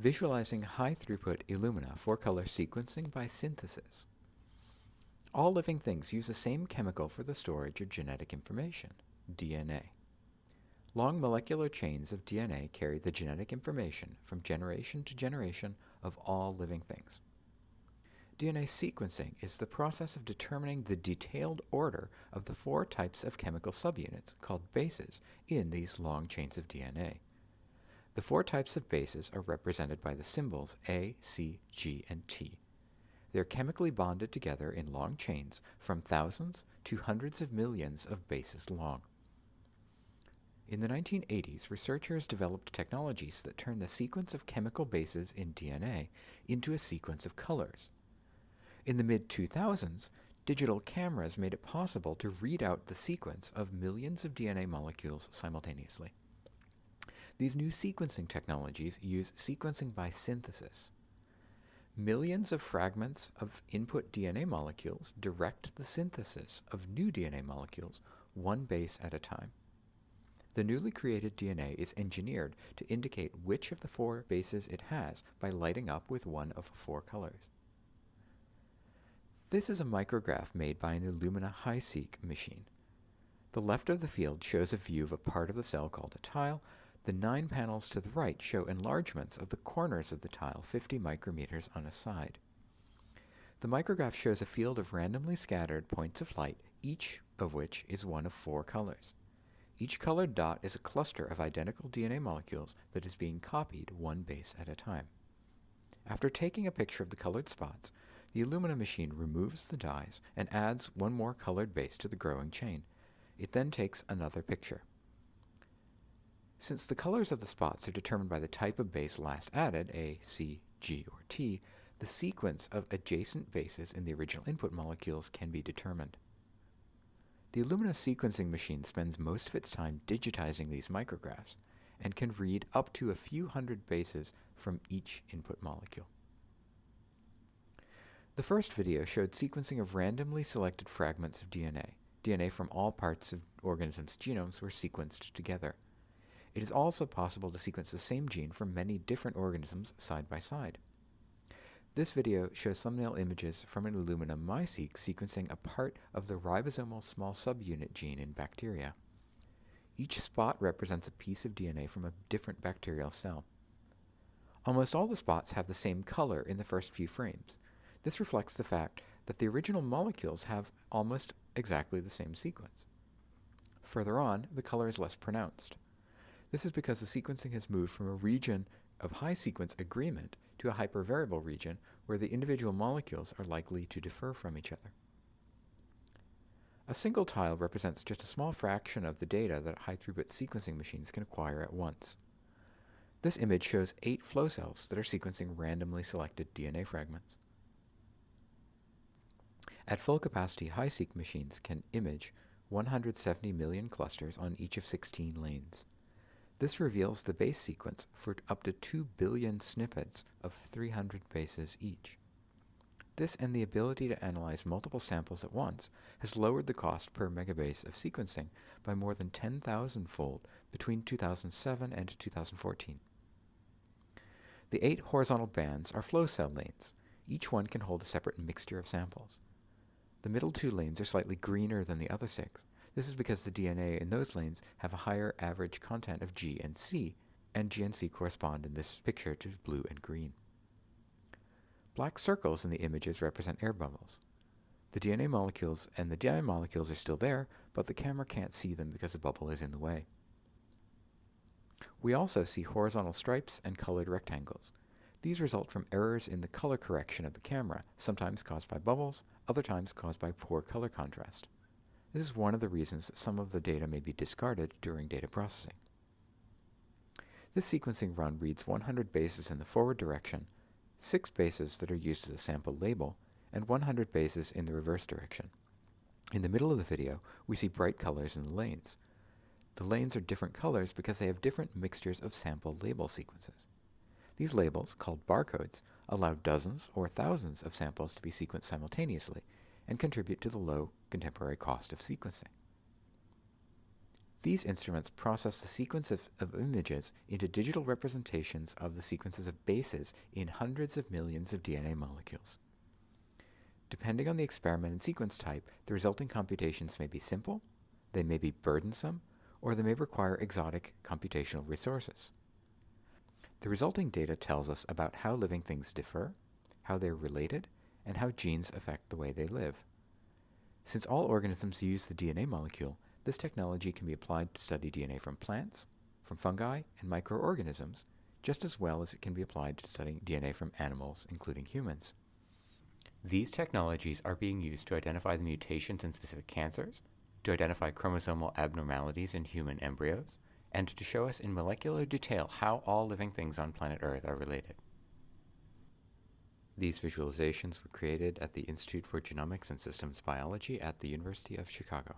Visualizing high-throughput Illumina four-color sequencing by synthesis. All living things use the same chemical for the storage of genetic information, DNA. Long molecular chains of DNA carry the genetic information from generation to generation of all living things. DNA sequencing is the process of determining the detailed order of the four types of chemical subunits called bases in these long chains of DNA. The four types of bases are represented by the symbols A, C, G, and T. They are chemically bonded together in long chains from thousands to hundreds of millions of bases long. In the 1980s, researchers developed technologies that turn the sequence of chemical bases in DNA into a sequence of colors. In the mid-2000s, digital cameras made it possible to read out the sequence of millions of DNA molecules simultaneously. These new sequencing technologies use sequencing by synthesis. Millions of fragments of input DNA molecules direct the synthesis of new DNA molecules, one base at a time. The newly created DNA is engineered to indicate which of the four bases it has by lighting up with one of four colors. This is a micrograph made by an Illumina HiSeq machine. The left of the field shows a view of a part of the cell called a tile. The nine panels to the right show enlargements of the corners of the tile 50 micrometers on a side. The micrograph shows a field of randomly scattered points of light, each of which is one of four colors. Each colored dot is a cluster of identical DNA molecules that is being copied one base at a time. After taking a picture of the colored spots, the Illumina machine removes the dyes and adds one more colored base to the growing chain. It then takes another picture. Since the colors of the spots are determined by the type of base last added, A, C, G, or T, the sequence of adjacent bases in the original input molecules can be determined. The Illumina sequencing machine spends most of its time digitizing these micrographs and can read up to a few hundred bases from each input molecule. The first video showed sequencing of randomly selected fragments of DNA. DNA from all parts of organisms' genomes were sequenced together. It is also possible to sequence the same gene from many different organisms side by side. This video shows thumbnail images from an Illumina MiSeq sequencing a part of the ribosomal small subunit gene in bacteria. Each spot represents a piece of DNA from a different bacterial cell. Almost all the spots have the same color in the first few frames. This reflects the fact that the original molecules have almost exactly the same sequence. Further on, the color is less pronounced. This is because the sequencing has moved from a region of high sequence agreement to a hypervariable region where the individual molecules are likely to differ from each other. A single tile represents just a small fraction of the data that high-throughput sequencing machines can acquire at once. This image shows eight flow cells that are sequencing randomly selected DNA fragments. At full capacity, HiSeq machines can image 170 million clusters on each of 16 lanes. This reveals the base sequence for up to 2 billion snippets of 300 bases each. This and the ability to analyze multiple samples at once has lowered the cost per megabase of sequencing by more than 10,000 fold between 2007 and 2014. The eight horizontal bands are flow cell lanes. Each one can hold a separate mixture of samples. The middle two lanes are slightly greener than the other six. This is because the DNA in those lanes have a higher average content of G and C, and G and C correspond in this picture to blue and green. Black circles in the images represent air bubbles. The DNA molecules and the dye molecules are still there, but the camera can't see them because the bubble is in the way. We also see horizontal stripes and colored rectangles. These result from errors in the color correction of the camera, sometimes caused by bubbles, other times caused by poor color contrast. This is one of the reasons that some of the data may be discarded during data processing. This sequencing run reads 100 bases in the forward direction, 6 bases that are used as a sample label, and 100 bases in the reverse direction. In the middle of the video, we see bright colors in the lanes. The lanes are different colors because they have different mixtures of sample label sequences. These labels, called barcodes, allow dozens or thousands of samples to be sequenced simultaneously and contribute to the low contemporary cost of sequencing. These instruments process the sequence of, of, images into digital representations of the sequences of bases in hundreds of millions of DNA molecules. Depending on the experiment and sequence type, the resulting computations may be simple, they may be burdensome, or they may require exotic computational resources. The resulting data tells us about how living things differ, how they're related, and how genes affect the way they live. Since all organisms use the DNA molecule, this technology can be applied to study DNA from plants, from fungi, and microorganisms, just as well as it can be applied to studying DNA from animals, including humans. These technologies are being used to identify the mutations in specific cancers, to identify chromosomal abnormalities in human embryos, and to show us in molecular detail how all living things on planet Earth are related. These visualizations were created at the Institute for Genomics and Systems Biology at the University of Chicago.